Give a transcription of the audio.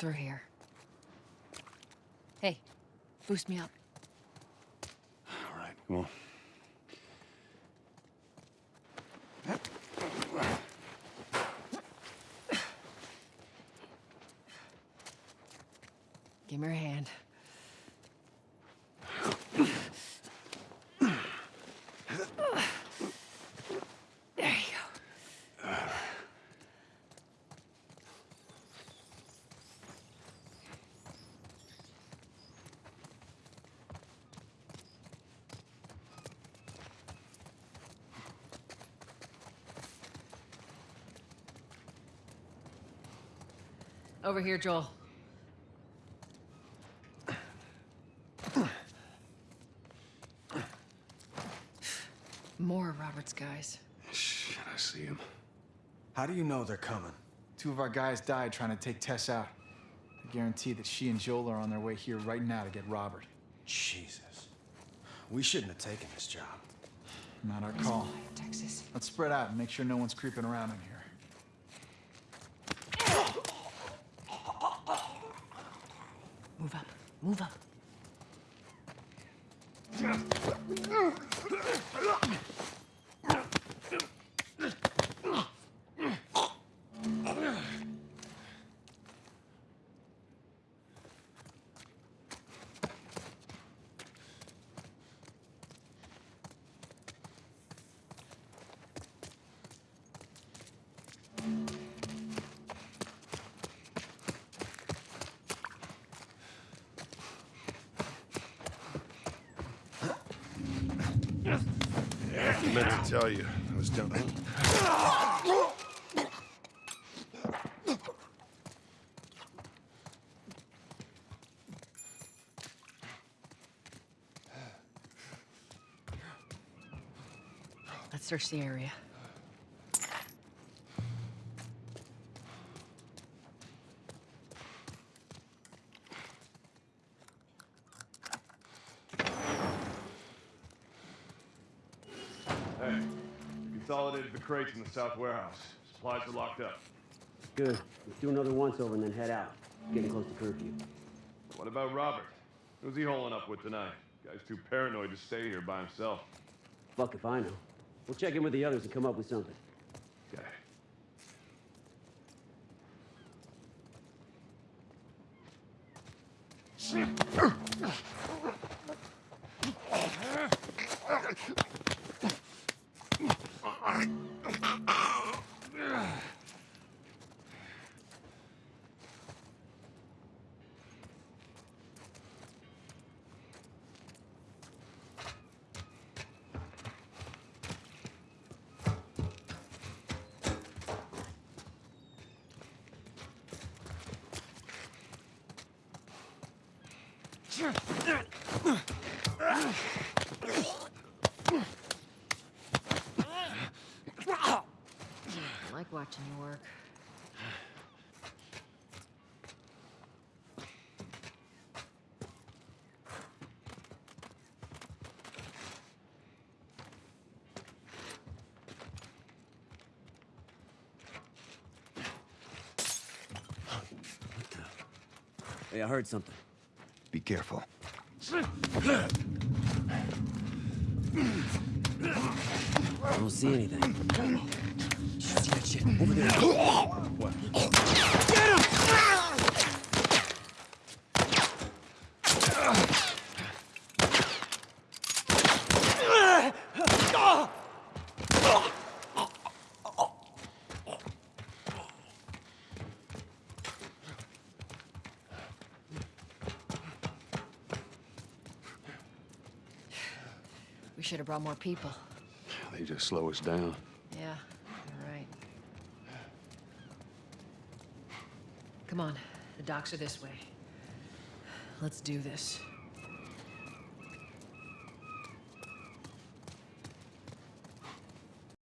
through here. Hey, boost me up. All right, come on. Give me your hand. Over here, Joel. More of Robert's guys. Shit, I see him. How do you know they're coming? Two of our guys died trying to take Tess out. I guarantee that she and Joel are on their way here right now to get Robert. Jesus. We shouldn't have taken this job. Not our call. Texas. Let's spread out and make sure no one's creeping around in here. Move up. I meant to tell you. I was done. Let's search the area. Consolidated the crates in the south warehouse. Supplies are locked up. Good. Let's do another once over and then head out. Getting close to curfew. What about Robert? Who's he holing up with tonight? Guy's too paranoid to stay here by himself. Fuck if I know. We'll check in with the others and come up with something. Okay. I watching you work. Hey, I heard something. Be careful. I don't see anything. See that shit? Over there. We should have brought more people. They just slow us down. Yeah, you're right. Come on, the docks are this way. Let's do this.